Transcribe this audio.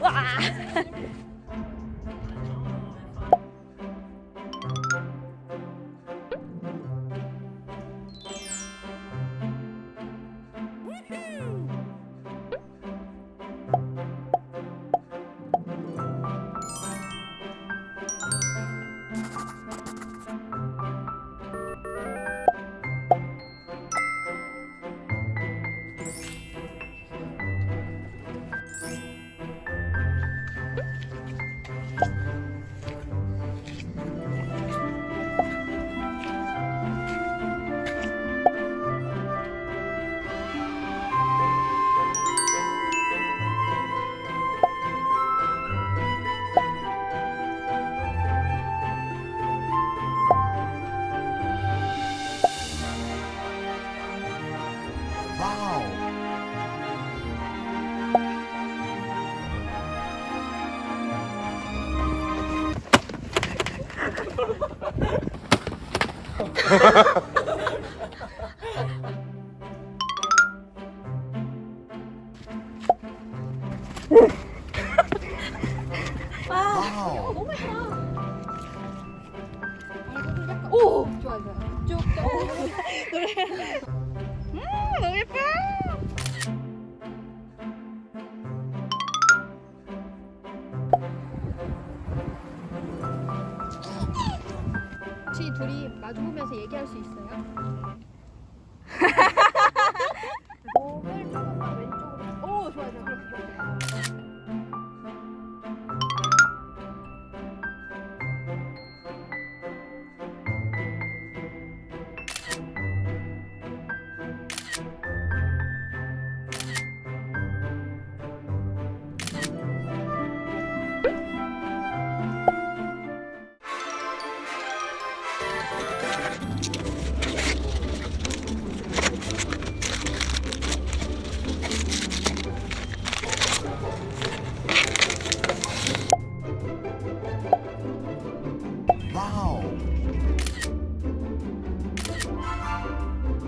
哇。 오, 좋아 좋아. 쭉. 노래. 혹시 둘이 마주보면서 얘기할 수 있어요? 몸을 조금만 왼쪽으로. 오 좋아 좋아 그렇게.